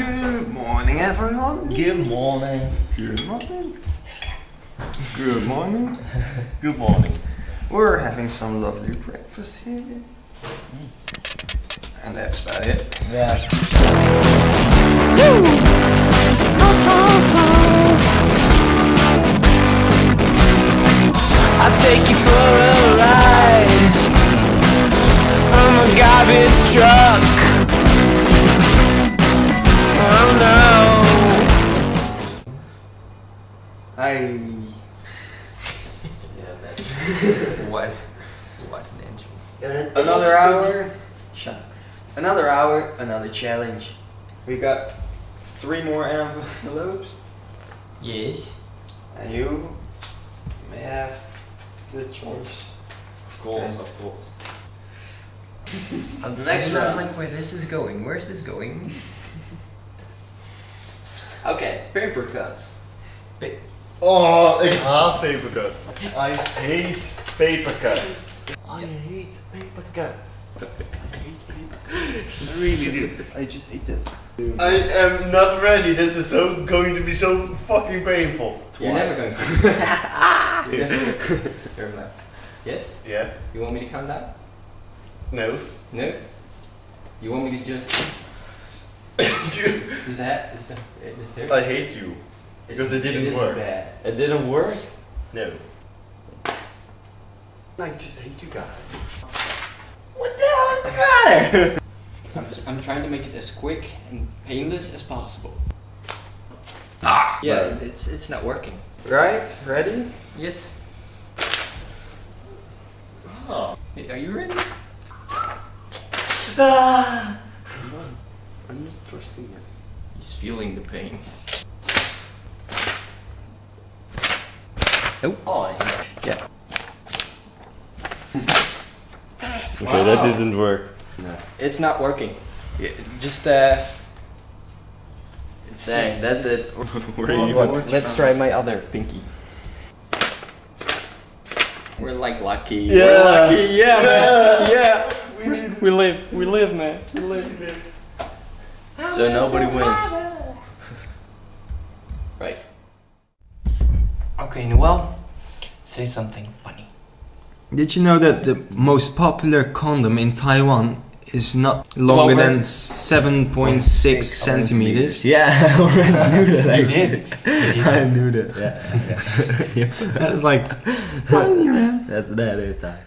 Good morning, everyone. Good morning. Good morning. Good morning. Good morning. We're having some lovely breakfast here. Mm. And that's about it. Yeah. I'll Hi. What? What an entrance. Another hour. Shut up. Another hour, another challenge. We got three more envelopes. Yes. And you may have the choice. Of course, of course. I'm The next I'm not round. like where this is going. Where's this going? Okay, paper cuts. Ba- Oh, ik haat paper cuts. I hate paper cuts. I hate paper cuts. I hate paper cuts. I really do. I just hate them. I am not ready. This is so going to be so fucking painful. You're never going to. You're never going to. Yes? Yeah. You want me to count down? No. No? You want me to just. Dude, Is that. Is that. Is there? I hate you. Because it didn't is work. Bad. It didn't work? No. I just hate you guys. What the hell is the matter? I'm, I'm trying to make it as quick and painless as possible. Ah! yeah, it's it's not working. Right? Ready? Yes. Oh. Hey, Are you ready? Ah. Come on. I'm not trusting you. He's feeling the pain. Nope. Oh, Yeah. Okay, that didn't work. It's not working. Yeah, Just uh. It's Dang, that's it. We're What- what- let's try my other pinky. We're like lucky. Yeah. We're lucky. Yeah, man. Yeah. We live. We live, man. We live. So nobody wins. Right. Okay, Noel. Say something funny. Did you know that the most popular condom in Taiwan is not longer, Longer? than 7.6 centimeters? Yeah, I already knew that. You actually. did. I knew that. Yeah, yeah. That's like tiny, man. that, that is time.